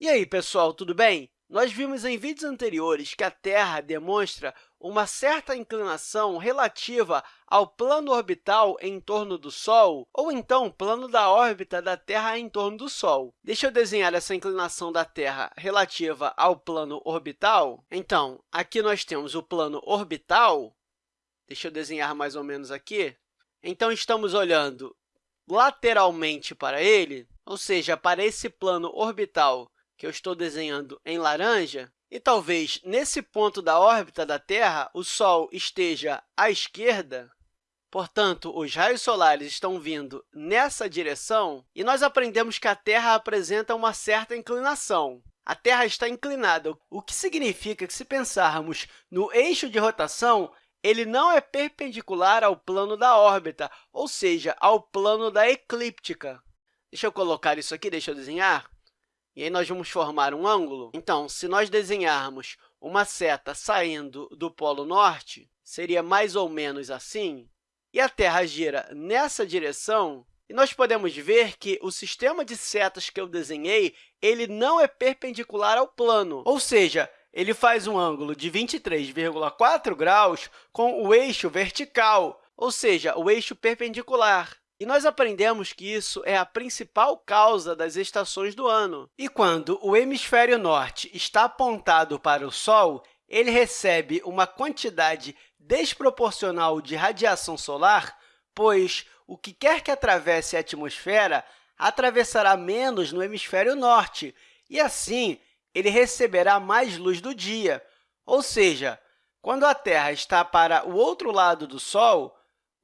E aí, pessoal, tudo bem? Nós vimos em vídeos anteriores que a Terra demonstra uma certa inclinação relativa ao plano orbital em torno do Sol, ou então plano da órbita da Terra em torno do Sol. Deixa eu desenhar essa inclinação da Terra relativa ao plano orbital. Então, aqui nós temos o plano orbital. Deixa eu desenhar mais ou menos aqui. Então, estamos olhando lateralmente para ele, ou seja, para esse plano orbital que eu estou desenhando em laranja, e talvez nesse ponto da órbita da Terra o Sol esteja à esquerda, portanto, os raios solares estão vindo nessa direção, e nós aprendemos que a Terra apresenta uma certa inclinação. A Terra está inclinada, o que significa que, se pensarmos no eixo de rotação, ele não é perpendicular ao plano da órbita, ou seja, ao plano da eclíptica. Deixa eu colocar isso aqui, deixa eu desenhar. E aí, nós vamos formar um ângulo. Então, se nós desenharmos uma seta saindo do polo norte, seria mais ou menos assim, e a Terra gira nessa direção, e nós podemos ver que o sistema de setas que eu desenhei ele não é perpendicular ao plano, ou seja, ele faz um ângulo de 23,4 graus com o eixo vertical, ou seja, o eixo perpendicular. E nós aprendemos que isso é a principal causa das estações do ano. E quando o hemisfério norte está apontado para o Sol, ele recebe uma quantidade desproporcional de radiação solar, pois o que quer que atravesse a atmosfera atravessará menos no hemisfério norte, e assim ele receberá mais luz do dia. Ou seja, quando a Terra está para o outro lado do Sol,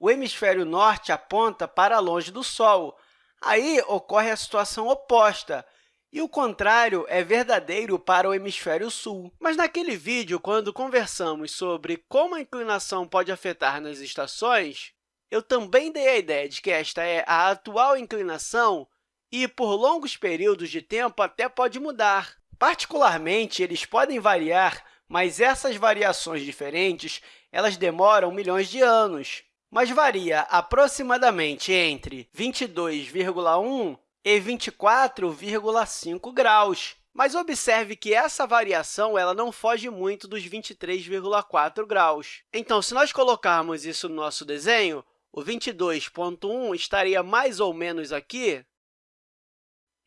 o hemisfério norte aponta para longe do Sol. Aí ocorre a situação oposta, e o contrário é verdadeiro para o hemisfério sul. Mas naquele vídeo, quando conversamos sobre como a inclinação pode afetar nas estações, eu também dei a ideia de que esta é a atual inclinação e, por longos períodos de tempo, até pode mudar. Particularmente, eles podem variar, mas essas variações diferentes elas demoram milhões de anos mas varia aproximadamente entre 22,1 e 24,5 graus. Mas observe que essa variação ela não foge muito dos 23,4 graus. Então, se nós colocarmos isso no nosso desenho, o 22,1 estaria mais ou menos aqui,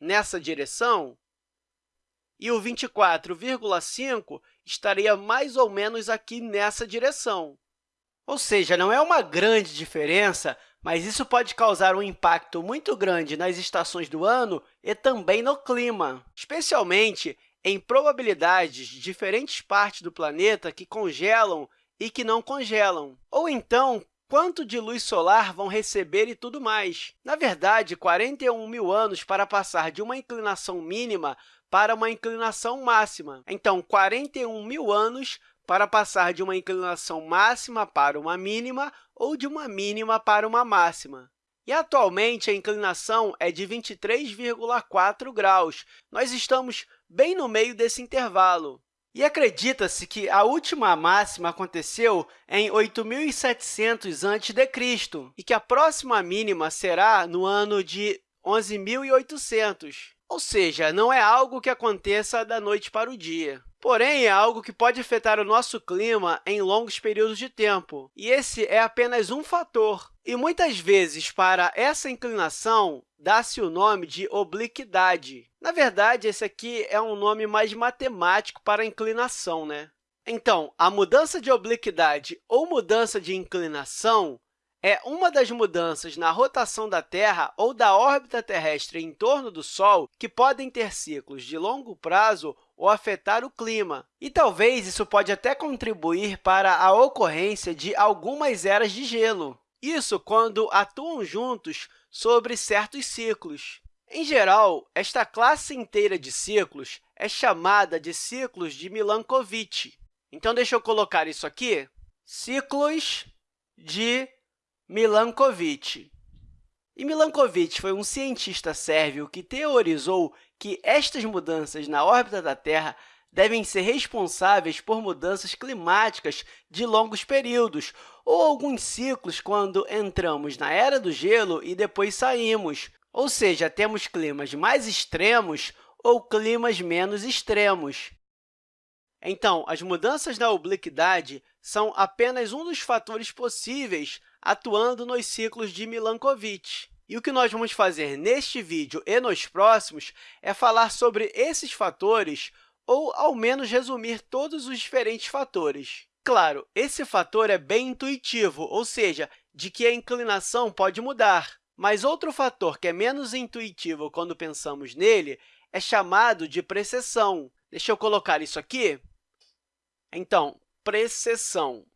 nessa direção, e o 24,5 estaria mais ou menos aqui nessa direção. Ou seja, não é uma grande diferença, mas isso pode causar um impacto muito grande nas estações do ano e também no clima, especialmente em probabilidades de diferentes partes do planeta que congelam e que não congelam, ou então quanto de luz solar vão receber e tudo mais. Na verdade, 41 mil anos para passar de uma inclinação mínima para uma inclinação máxima. Então, 41 mil anos para passar de uma inclinação máxima para uma mínima ou de uma mínima para uma máxima. E, atualmente, a inclinação é de 23,4 graus. Nós estamos bem no meio desse intervalo. E acredita-se que a última máxima aconteceu em 8.700 a.C. e que a próxima mínima será no ano de 11.800. Ou seja, não é algo que aconteça da noite para o dia. Porém, é algo que pode afetar o nosso clima em longos períodos de tempo, e esse é apenas um fator. E muitas vezes, para essa inclinação, dá-se o nome de obliquidade. Na verdade, esse aqui é um nome mais matemático para inclinação. Né? Então, a mudança de obliquidade ou mudança de inclinação é uma das mudanças na rotação da Terra ou da órbita terrestre em torno do Sol que podem ter ciclos de longo prazo ou afetar o clima. E talvez isso pode até contribuir para a ocorrência de algumas eras de gelo. Isso quando atuam juntos sobre certos ciclos. Em geral, esta classe inteira de ciclos é chamada de ciclos de Milankovitch. Então, deixa eu colocar isso aqui. Ciclos de Milankovitch. E Milankovitch foi um cientista sérvio que teorizou que estas mudanças na órbita da Terra devem ser responsáveis por mudanças climáticas de longos períodos ou alguns ciclos quando entramos na Era do Gelo e depois saímos. Ou seja, temos climas mais extremos ou climas menos extremos. Então, as mudanças na obliquidade são apenas um dos fatores possíveis atuando nos ciclos de Milankovitch. E o que nós vamos fazer neste vídeo e nos próximos é falar sobre esses fatores ou, ao menos, resumir todos os diferentes fatores. Claro, esse fator é bem intuitivo, ou seja, de que a inclinação pode mudar. Mas outro fator que é menos intuitivo quando pensamos nele é chamado de precessão. Deixa eu colocar isso aqui. Então, precessão.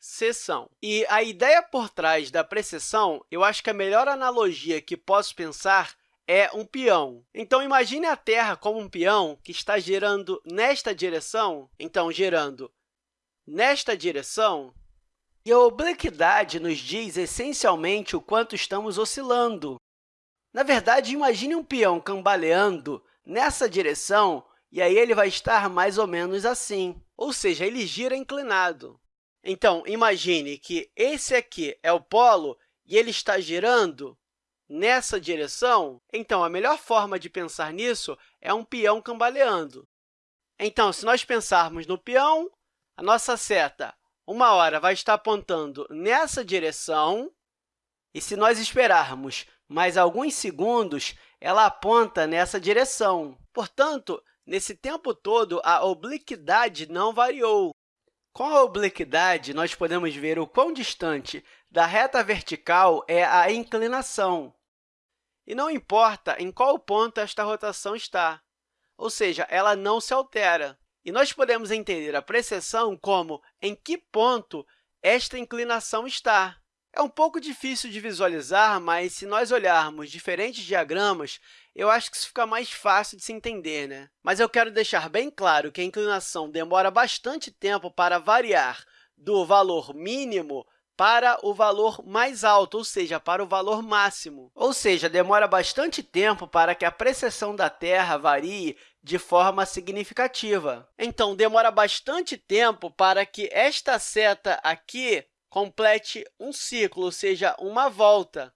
Precessão. E a ideia por trás da precessão, eu acho que a melhor analogia que posso pensar é um peão. Então, imagine a Terra como um peão que está girando nesta direção, então, girando nesta direção, e a obliquidade nos diz, essencialmente, o quanto estamos oscilando. Na verdade, imagine um peão cambaleando nessa direção e aí ele vai estar mais ou menos assim, ou seja, ele gira inclinado. Então, imagine que esse aqui é o polo e ele está girando nessa direção. Então, a melhor forma de pensar nisso é um peão cambaleando. Então, se nós pensarmos no peão, a nossa seta, uma hora, vai estar apontando nessa direção, e se nós esperarmos mais alguns segundos, ela aponta nessa direção. Portanto, Nesse tempo todo, a obliquidade não variou. Com a obliquidade, nós podemos ver o quão distante da reta vertical é a inclinação. E não importa em qual ponto esta rotação está, ou seja, ela não se altera. E nós podemos entender a precessão como em que ponto esta inclinação está. É um pouco difícil de visualizar, mas se nós olharmos diferentes diagramas, eu acho que isso fica mais fácil de se entender. Né? Mas eu quero deixar bem claro que a inclinação demora bastante tempo para variar do valor mínimo para o valor mais alto, ou seja, para o valor máximo. Ou seja, demora bastante tempo para que a precessão da Terra varie de forma significativa. Então, demora bastante tempo para que esta seta aqui complete um ciclo, ou seja, uma volta.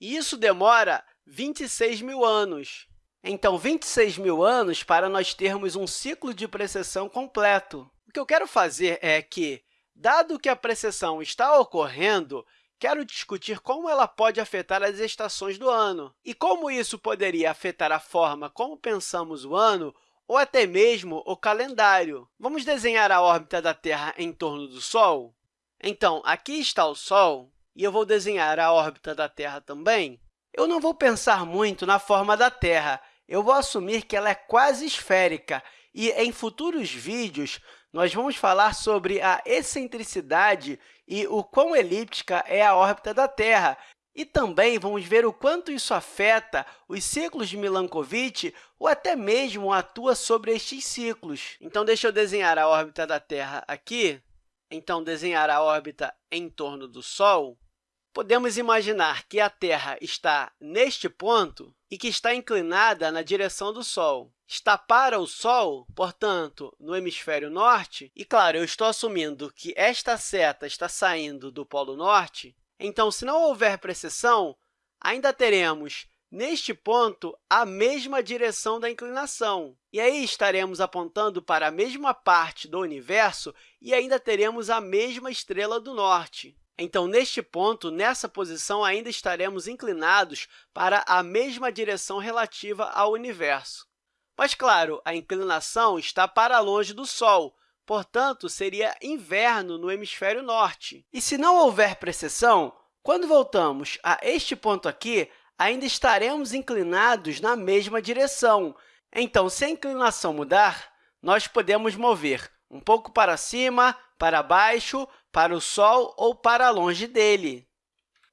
E isso demora 26 mil anos. Então, 26 mil anos para nós termos um ciclo de precessão completo. O que eu quero fazer é que, dado que a precessão está ocorrendo, quero discutir como ela pode afetar as estações do ano e como isso poderia afetar a forma como pensamos o ano ou até mesmo o calendário. Vamos desenhar a órbita da Terra em torno do Sol? Então, aqui está o Sol, e eu vou desenhar a órbita da Terra também. Eu não vou pensar muito na forma da Terra, eu vou assumir que ela é quase esférica, e em futuros vídeos nós vamos falar sobre a excentricidade e o quão elíptica é a órbita da Terra, e também vamos ver o quanto isso afeta os ciclos de Milankovitch ou até mesmo atua sobre estes ciclos. Então, deixa eu desenhar a órbita da Terra aqui. Então, desenhar a órbita em torno do Sol. Podemos imaginar que a Terra está neste ponto e que está inclinada na direção do Sol. Está para o Sol, portanto, no hemisfério norte, e, claro, eu estou assumindo que esta seta está saindo do Polo Norte, então, se não houver precessão, ainda teremos, neste ponto, a mesma direção da inclinação. E aí estaremos apontando para a mesma parte do universo e ainda teremos a mesma estrela do norte. Então, neste ponto, nessa posição, ainda estaremos inclinados para a mesma direção relativa ao universo. Mas, claro, a inclinação está para longe do Sol, Portanto, seria inverno no hemisfério norte. E se não houver precessão, quando voltamos a este ponto aqui, ainda estaremos inclinados na mesma direção. Então, se a inclinação mudar, nós podemos mover um pouco para cima, para baixo, para o Sol ou para longe dele.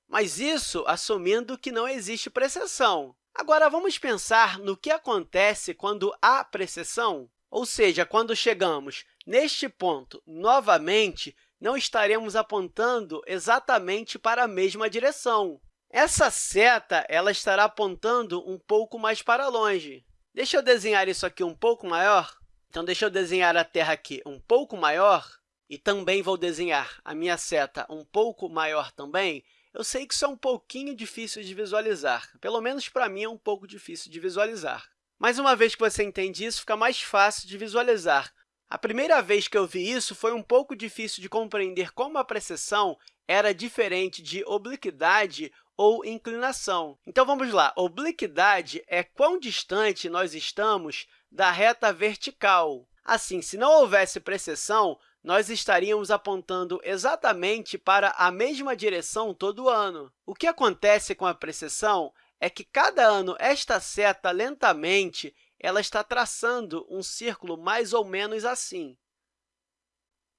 Mas isso assumindo que não existe precessão. Agora, vamos pensar no que acontece quando há precessão, ou seja, quando chegamos Neste ponto, novamente, não estaremos apontando exatamente para a mesma direção. Essa seta ela estará apontando um pouco mais para longe. Deixa eu desenhar isso aqui um pouco maior. Então, deixa eu desenhar a Terra aqui um pouco maior e também vou desenhar a minha seta um pouco maior também. Eu sei que isso é um pouquinho difícil de visualizar, pelo menos para mim é um pouco difícil de visualizar. Mas uma vez que você entende isso, fica mais fácil de visualizar. A primeira vez que eu vi isso, foi um pouco difícil de compreender como a precessão era diferente de obliquidade ou inclinação. Então, vamos lá. Obliquidade é quão distante nós estamos da reta vertical. Assim, se não houvesse precessão, nós estaríamos apontando exatamente para a mesma direção todo ano. O que acontece com a precessão é que, cada ano, esta seta, lentamente, ela está traçando um círculo mais ou menos assim.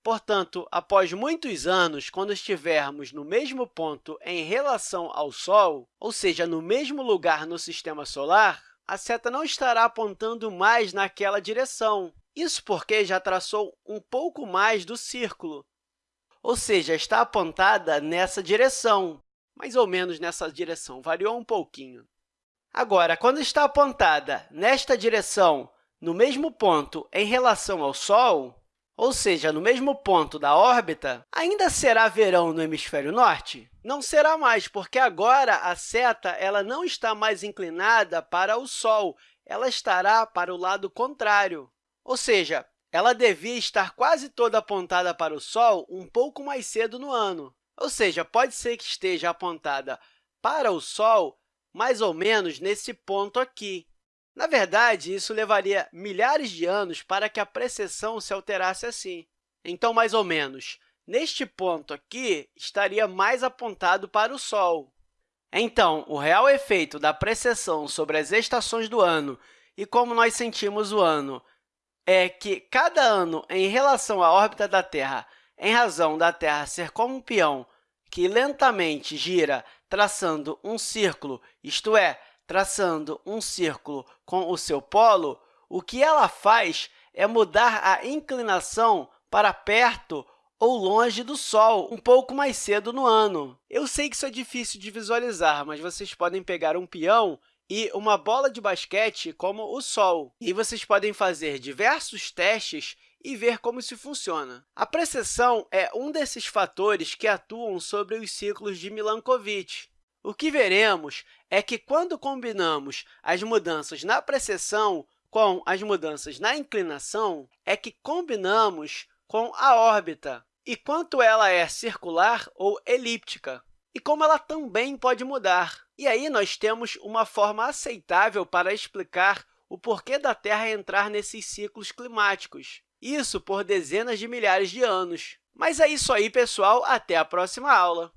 Portanto, após muitos anos, quando estivermos no mesmo ponto em relação ao Sol, ou seja, no mesmo lugar no Sistema Solar, a seta não estará apontando mais naquela direção. Isso porque já traçou um pouco mais do círculo, ou seja, está apontada nessa direção, mais ou menos nessa direção, variou um pouquinho. Agora, quando está apontada nesta direção, no mesmo ponto em relação ao Sol, ou seja, no mesmo ponto da órbita, ainda será verão no hemisfério norte? Não será mais, porque agora a seta ela não está mais inclinada para o Sol, ela estará para o lado contrário. Ou seja, ela devia estar quase toda apontada para o Sol um pouco mais cedo no ano. Ou seja, pode ser que esteja apontada para o Sol mais ou menos nesse ponto aqui. Na verdade, isso levaria milhares de anos para que a precessão se alterasse assim. Então, mais ou menos, neste ponto aqui, estaria mais apontado para o Sol. Então, o real efeito da precessão sobre as estações do ano e como nós sentimos o ano é que cada ano, em relação à órbita da Terra, em razão da Terra ser como um peão que lentamente gira traçando um círculo, isto é, traçando um círculo com o seu polo, o que ela faz é mudar a inclinação para perto ou longe do Sol, um pouco mais cedo no ano. Eu sei que isso é difícil de visualizar, mas vocês podem pegar um peão e uma bola de basquete como o Sol. E vocês podem fazer diversos testes e ver como isso funciona. A precessão é um desses fatores que atuam sobre os ciclos de Milankovitch. O que veremos é que, quando combinamos as mudanças na precessão com as mudanças na inclinação, é que combinamos com a órbita e quanto ela é circular ou elíptica, e como ela também pode mudar. E aí, nós temos uma forma aceitável para explicar o porquê da Terra entrar nesses ciclos climáticos, isso por dezenas de milhares de anos. Mas é isso aí, pessoal. Até a próxima aula!